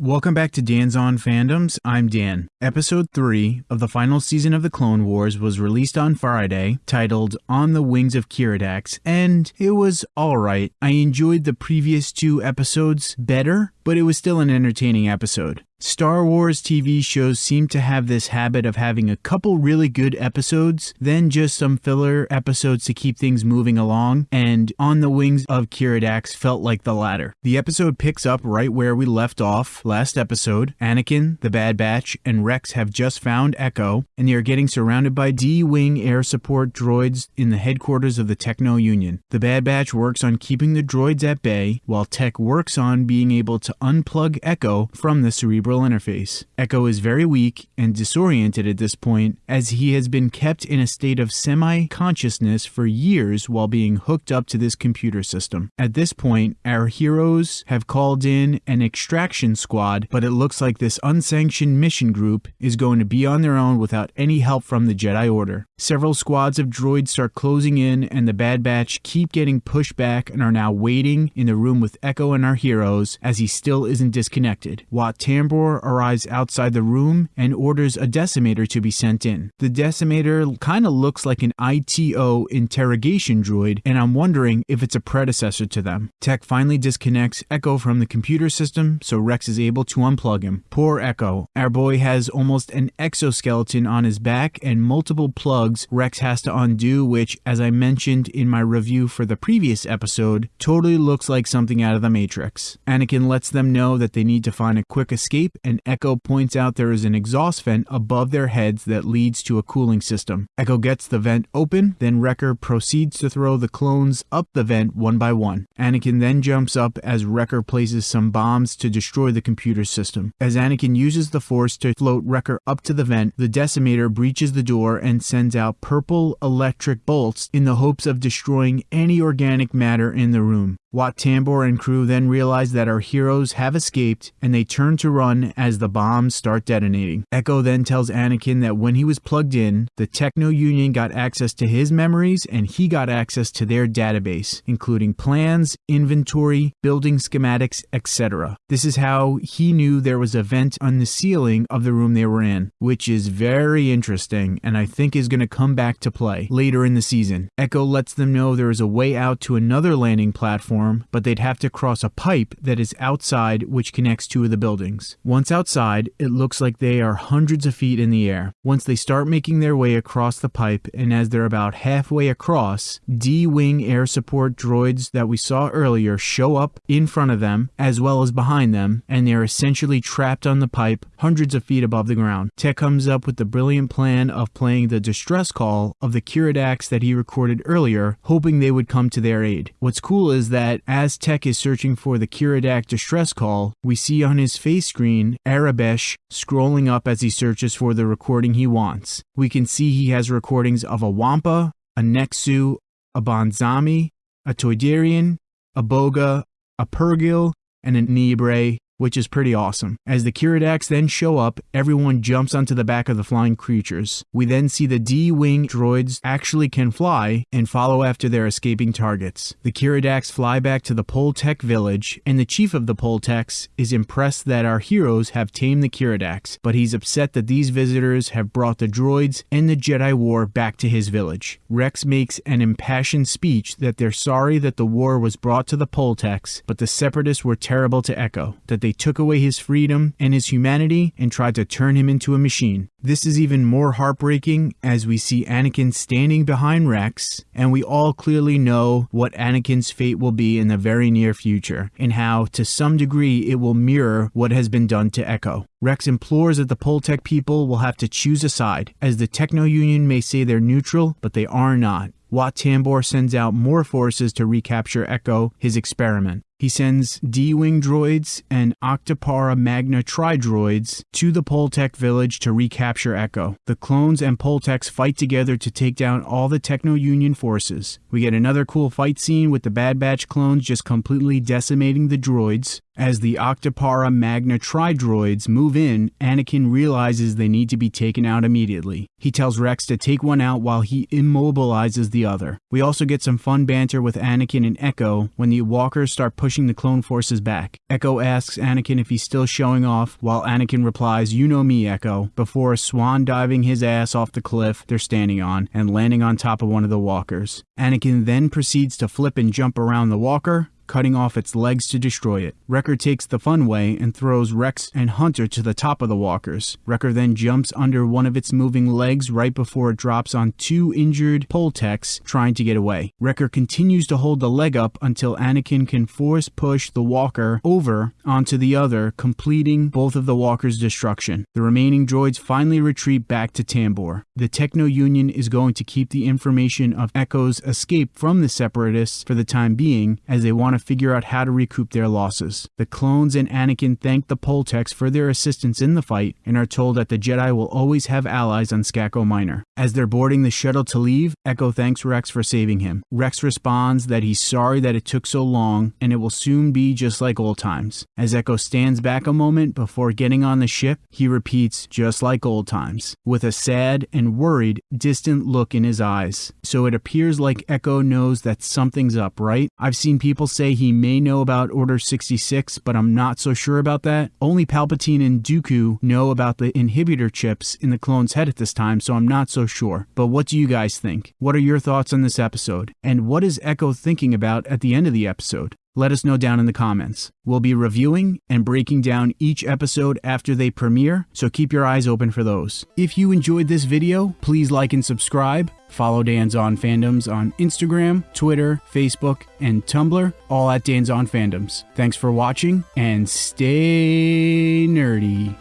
Welcome back to Dan's On Fandoms. I'm Dan. Episode 3 of the final season of the Clone Wars was released on Friday, titled On the Wings of Keeradaks, and it was alright. I enjoyed the previous two episodes better, but it was still an entertaining episode. Star Wars TV shows seem to have this habit of having a couple really good episodes, then just some filler episodes to keep things moving along, and On the Wings of Keeradaks felt like the latter. The episode picks up right where we left off last episode. Anakin, the Bad Batch, and Rex have just found Echo, and they are getting surrounded by D Wing air support droids in the headquarters of the Techno Union. The Bad Batch works on keeping the droids at bay, while Tech works on being able to unplug Echo from the cerebral interface. Echo is very weak and disoriented at this point, as he has been kept in a state of semi consciousness for years while being hooked up to this computer system. At this point, our heroes have called in an extraction squad, but it looks like this unsanctioned mission group is going to be on their own without any help from the Jedi Order. Several squads of droids start closing in, and the Bad Batch keep getting pushed back and are now waiting in the room with Echo and our heroes as he still isn't disconnected. Wat Tambor arrives outside the room and orders a decimator to be sent in. The decimator kind of looks like an IT-O interrogation droid, and I'm wondering if it's a predecessor to them. Tech finally disconnects Echo from the computer system, so Rex is able to unplug him. Poor Echo. Our boy has almost an exoskeleton on his back and multiple plugs Rex has to undo, which, as I mentioned in my review for the previous episode, totally looks like something out of the Matrix. Anakin lets them know that they need to find a quick escape, and Echo points out there is an exhaust vent above their heads that leads to a cooling system. Echo gets the vent open, then Wrecker proceeds to throw the clones up the vent one by one. Anakin then jumps up as Wrecker places some bombs to destroy the computer system. As Anakin uses the Force to float Wrecker up to the vent, the decimator breaches the door and sends out purple electric bolts in the hopes of destroying any organic matter in the room. Wat Tambor and crew then realize that our heroes have escaped and they turn to run as the bombs start detonating. Echo then tells Anakin that when he was plugged in, the Techno Union got access to his memories and he got access to their database, including plans, inventory, building schematics, etc. This is how he knew there was a vent on the ceiling of the room they were in, which is very interesting and I think is going to come back to play later in the season. Echo lets them know there is a way out to another landing platform but they'd have to cross a pipe that is outside which connects two of the buildings. Once outside, it looks like they are hundreds of feet in the air. Once they start making their way across the pipe, and as they're about halfway across, D Wing air support droids that we saw earlier show up in front of them as well as behind them, and they're essentially trapped on the pipe hundreds of feet above the ground. Tech comes up with the brilliant plan of playing the distress call of the Keeradaks that he recorded earlier, hoping they would come to their aid. What's cool is that that as Tech is searching for the Keeradak distress call, we see on his face screen Aurebesh scrolling up as he searches for the recording he wants. We can see he has recordings of a Wampa, a Nexu, a Bonzami, a Toydarian, a Boga, a Purrgil, and an Nibre, which is pretty awesome. As the Keeradaks then show up, everyone jumps onto the back of the flying creatures. We then see the D-Wing droids actually can fly and follow after their escaping targets. The Keeradaks fly back to the Poletec village, and the chief of the Poletecs is impressed that our heroes have tamed the Keeradaks, but he's upset that these visitors have brought the droids and the Jedi War back to his village. Rex makes an impassioned speech that they're sorry that the war was brought to the Poletecs, but the Separatists were terrible to Echo, that they took away his freedom and his humanity and tried to turn him into a machine. This is even more heartbreaking as we see Anakin standing behind Rex, and we all clearly know what Anakin's fate will be in the very near future, and how, to some degree, it will mirror what has been done to Echo. Rex implores that the Poletec people will have to choose a side, as the Techno Union may say they're neutral, but they are not. Wat Tambor sends out more forces to recapture Echo, his experiment. He sends D-Wing droids and Octuptarra Magna Tri-droids to the Poletec village to recapture Echo. The clones and Poletecs fight together to take down all the Techno Union forces. We get another cool fight scene with the Bad Batch clones just completely decimating the droids. As the Octuptarra Magna Tridroids move in, Anakin realizes they need to be taken out immediately. He tells Rex to take one out while he immobilizes the other. We also get some fun banter with Anakin and Echo when the walkers start pushing the clone forces back. Echo asks Anakin if he's still showing off, while Anakin replies, You know me, Echo, before swan diving his ass off the cliff they're standing on and landing on top of one of the walkers. Anakin then proceeds to flip and jump around the walker, cutting off its legs to destroy it. Wrecker takes the fun way and throws Rex and Hunter to the top of the walkers. Wrecker then jumps under one of its moving legs right before it drops on two injured Poletecs trying to get away. Wrecker continues to hold the leg up until Anakin can force push the walker over onto the other, completing both of the walkers' destruction. The remaining droids finally retreat back to Tambor. The Techno Union is going to keep the information of Echo's escape from the Separatists for the time being, as they want to figure out how to recoup their losses. The clones and Anakin thank the Poletecs for their assistance in the fight and are told that the Jedi will always have allies on Skako Minor. As they're boarding the shuttle to leave, Echo thanks Rex for saving him. Rex responds that he's sorry that it took so long and it will soon be just like old times. As Echo stands back a moment before getting on the ship, he repeats, just like old times, with a sad and worried, distant look in his eyes. So it appears like Echo knows that something's up, right? I've seen people say he may know about Order 66, but I'm not so sure about that. Only Palpatine and Dooku know about the inhibitor chips in the clone's head at this time, so I'm not so sure. But what do you guys think? What are your thoughts on this episode? And what is Echo thinking about at the end of the episode? Let us know down in the comments. We'll be reviewing and breaking down each episode after they premiere, so keep your eyes open for those. If you enjoyed this video, please like and subscribe. Follow Dan's On Fandoms on Instagram, Twitter, Facebook, and Tumblr, all at Dan's On Fandoms. Thanks for watching and stay nerdy.